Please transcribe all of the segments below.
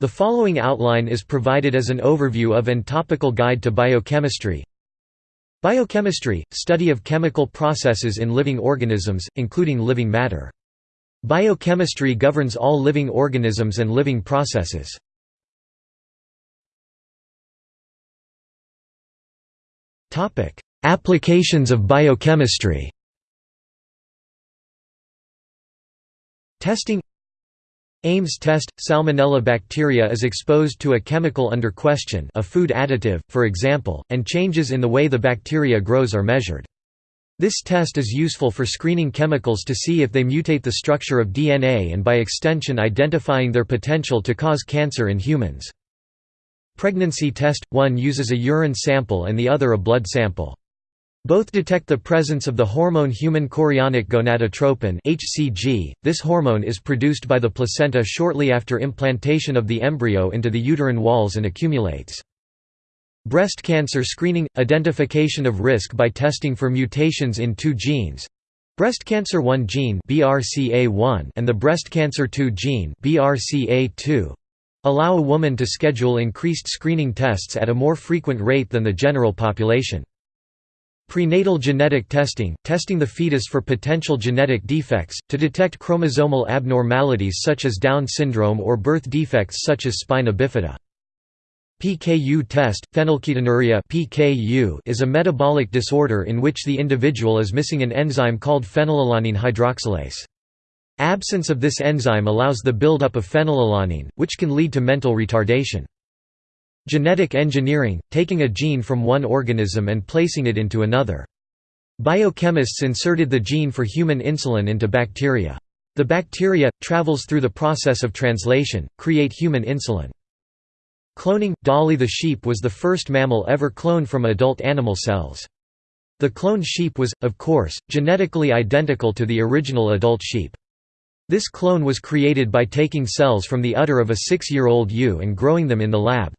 The following outline is provided as an overview of and topical guide to biochemistry. Biochemistry – study of chemical processes in living organisms, including living matter. Biochemistry governs all living organisms and living processes. Applications of biochemistry Testing Ames test – Salmonella bacteria is exposed to a chemical under question a food additive, for example, and changes in the way the bacteria grows are measured. This test is useful for screening chemicals to see if they mutate the structure of DNA and by extension identifying their potential to cause cancer in humans. Pregnancy test – one uses a urine sample and the other a blood sample. Both detect the presence of the hormone human chorionic gonadotropin (HCG). This hormone is produced by the placenta shortly after implantation of the embryo into the uterine walls and accumulates. Breast cancer screening – identification of risk by testing for mutations in two genes breast cancer 1 gene BRCA1 and the breast cancer 2 gene BRCA2 allow a woman to schedule increased screening tests at a more frequent rate than the general population. Prenatal genetic testing – testing the fetus for potential genetic defects, to detect chromosomal abnormalities such as Down syndrome or birth defects such as spina bifida. PKU test – Phenylketonuria PKU is a metabolic disorder in which the individual is missing an enzyme called phenylalanine hydroxylase. Absence of this enzyme allows the buildup of phenylalanine, which can lead to mental retardation. Genetic engineering – taking a gene from one organism and placing it into another. Biochemists inserted the gene for human insulin into bacteria. The bacteria, travels through the process of translation, create human insulin. Cloning – Dolly the sheep was the first mammal ever cloned from adult animal cells. The cloned sheep was, of course, genetically identical to the original adult sheep. This clone was created by taking cells from the udder of a six-year-old ewe and growing them in the lab.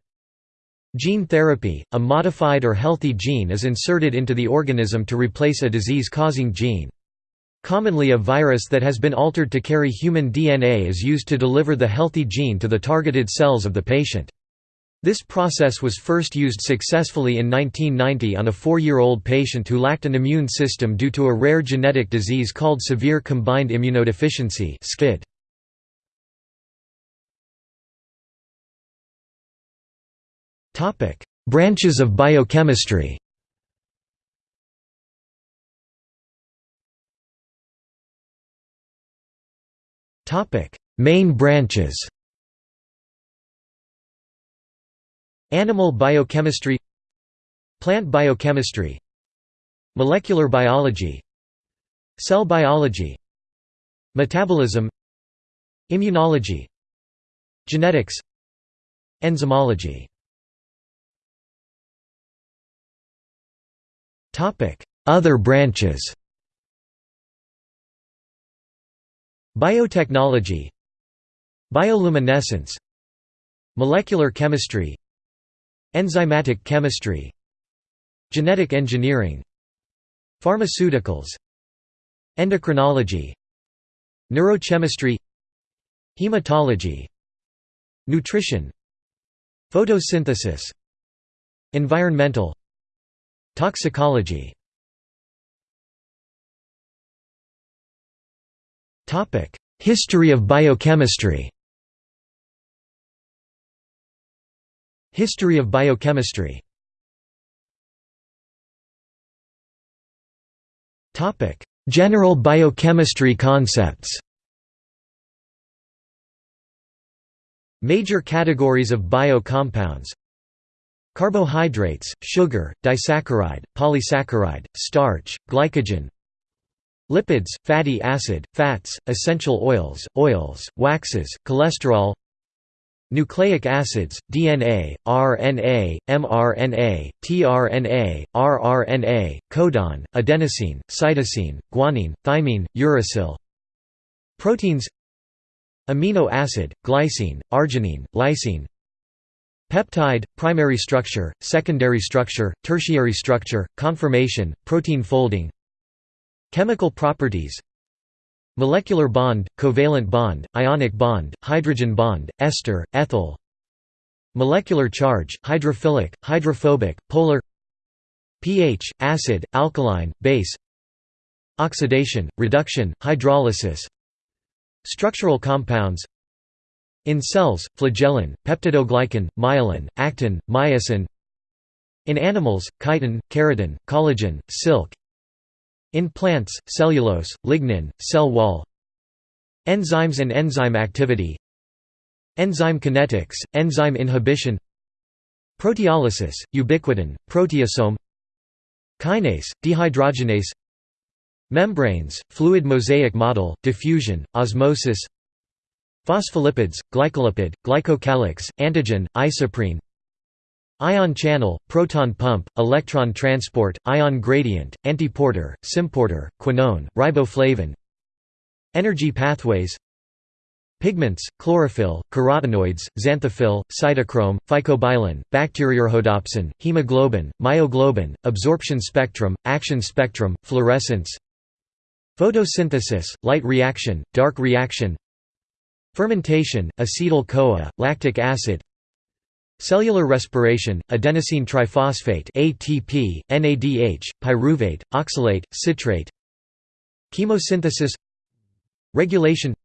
Gene therapy – A modified or healthy gene is inserted into the organism to replace a disease-causing gene. Commonly a virus that has been altered to carry human DNA is used to deliver the healthy gene to the targeted cells of the patient. This process was first used successfully in 1990 on a four-year-old patient who lacked an immune system due to a rare genetic disease called severe combined immunodeficiency SCID. Branches of biochemistry. Topic: Main branches. Animal biochemistry. Plant biochemistry. Molecular biology. Cell biology. Metabolism. Immunology. Genetics. Enzymology Other branches Biotechnology Bioluminescence Molecular chemistry Enzymatic chemistry Genetic engineering Pharmaceuticals Endocrinology Neurochemistry Hematology Nutrition Photosynthesis Environmental Toxicology. History of biochemistry. History of biochemistry. General biochemistry concepts. Major categories of bio-compounds Carbohydrates, sugar, disaccharide, polysaccharide, starch, glycogen Lipids, fatty acid, fats, essential oils, oils, waxes, cholesterol Nucleic acids, DNA, RNA, mRNA, tRNA, rRNA, codon, adenosine, cytosine, guanine, thymine, uracil. Proteins Amino acid, glycine, arginine, lysine Peptide, primary structure, secondary structure, tertiary structure, conformation, protein folding Chemical properties Molecular bond, covalent bond, ionic bond, hydrogen bond, ester, ethyl molecular charge, hydrophilic, hydrophobic, polar pH, acid, alkaline, base oxidation, reduction, hydrolysis structural compounds in cells, flagellin, peptidoglycan, myelin, actin, myosin. In animals, chitin, keratin, collagen, silk. In plants, cellulose, lignin, cell wall. Enzymes and enzyme activity. Enzyme kinetics, enzyme inhibition. Proteolysis, ubiquitin, proteasome. Kinase, dehydrogenase. Membranes, fluid mosaic model, diffusion, osmosis Phospholipids, glycolipid, glycocalyx, antigen, isoprene Ion channel, proton pump, electron transport, ion gradient, antiporter, symporter, quinone, riboflavin Energy pathways Pigments, chlorophyll, carotenoids, xanthophyll, cytochrome, phycobilin, bacteriorhodopsin, hemoglobin, myoglobin, absorption spectrum, action spectrum, fluorescence Photosynthesis, light reaction, dark reaction Fermentation, acetyl-CoA, lactic acid Cellular respiration, adenosine triphosphate ATP, NADH, pyruvate, oxalate, citrate Chemosynthesis Regulation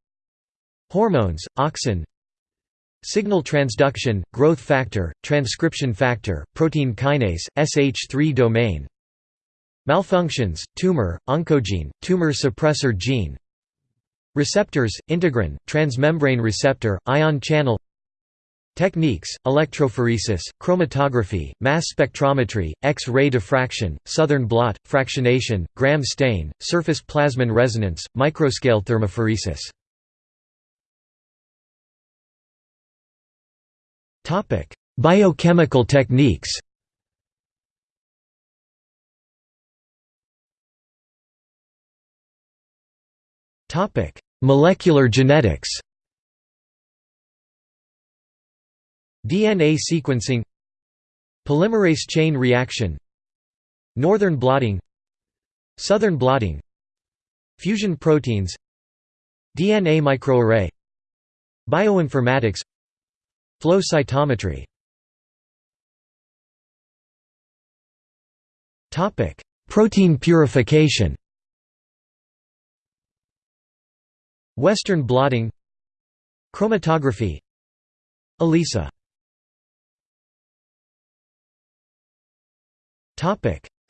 Hormones, auxin Signal transduction, growth factor, transcription factor, protein kinase, SH3 domain Malfunctions, tumor, oncogene, tumor suppressor gene Receptors, integrin, transmembrane receptor, ion channel Techniques, electrophoresis, chromatography, mass spectrometry, X-ray diffraction, southern blot, fractionation, Gram stain, surface plasmon resonance, microscale thermophoresis. Biochemical techniques Molecular genetics. DNA sequencing. Polymerase chain reaction. Northern blotting. Southern blotting. Fusion proteins. DNA microarray. Bioinformatics. Flow cytometry. Protein purification Western blotting Chromatography ELISA.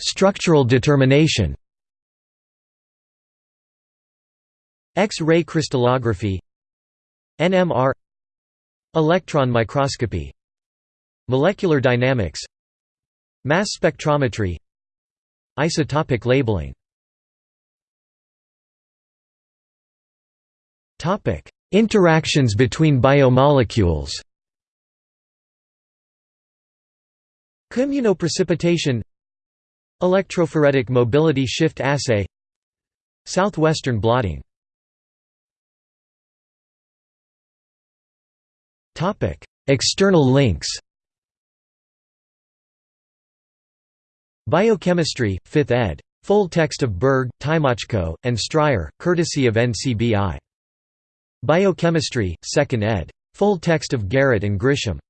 Structural determination. X-ray crystallography NMR Electron microscopy Molecular dynamics Mass spectrometry Isotopic labeling Interactions between biomolecules. Immunoprecipitation Electrophoretic mobility shift assay. Southwestern blotting. External links. Biochemistry, 5th ed. Full text of Berg, Tymoczko, and Stryer, courtesy of NCBI. Biochemistry, 2nd ed. Full text of Garrett and Grisham.